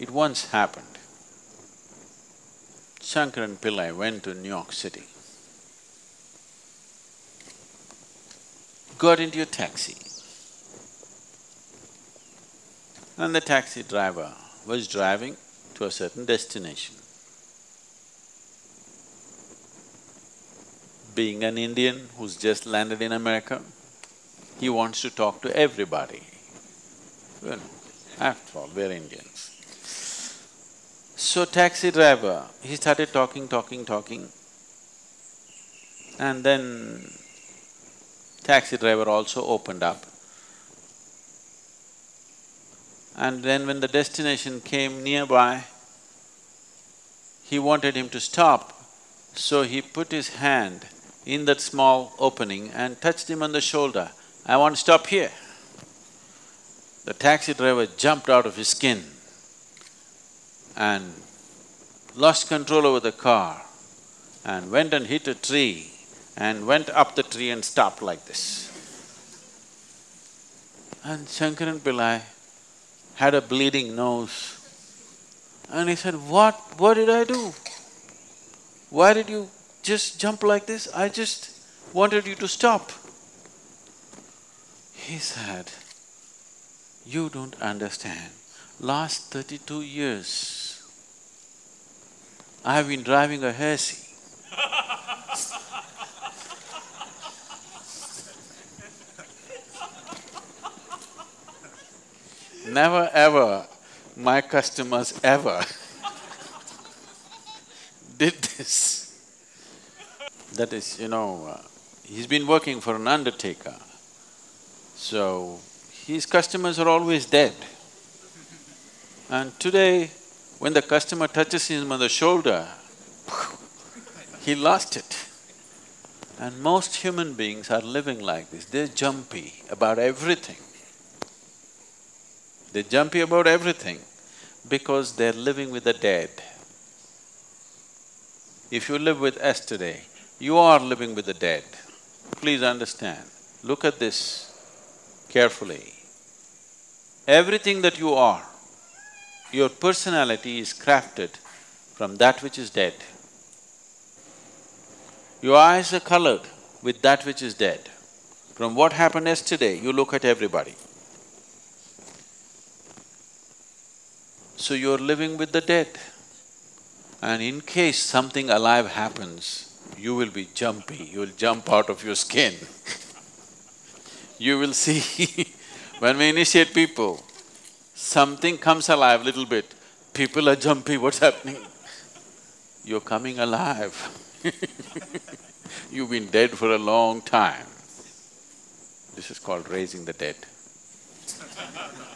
It once happened. Shankaran Pillai went to New York City. Got into a taxi. And the taxi driver was driving to a certain destination. Being an Indian who's just landed in America, he wants to talk to everybody. Well, after all, we're Indians. So taxi driver, he started talking, talking, talking. And then taxi driver also opened up. And then when the destination came nearby, he wanted him to stop, so he put his hand in that small opening and touched him on the shoulder. I want to stop here. The taxi driver jumped out of his skin and lost control over the car and went and hit a tree and went up the tree and stopped like this. And Shankaran Pillai had a bleeding nose. And he said, what… what did I do? Why did you just jump like this? I just wanted you to stop. He said, you don't understand. Last thirty-two years, I have been driving a Hersey. Never ever my customers ever did this. That is, you know, uh, he's been working for an undertaker, so his customers are always dead. And today, when the customer touches him on the shoulder, he lost it. And most human beings are living like this, they're jumpy about everything. They're jumpy about everything because they're living with the dead. If you live with yesterday, you are living with the dead. Please understand, look at this carefully. Everything that you are, your personality is crafted from that which is dead. Your eyes are colored with that which is dead. From what happened yesterday, you look at everybody. So you're living with the dead. And in case something alive happens, you will be jumpy, you will jump out of your skin. you will see, when we initiate people, something comes alive little bit, people are jumpy, what's happening? You're coming alive You've been dead for a long time. This is called raising the dead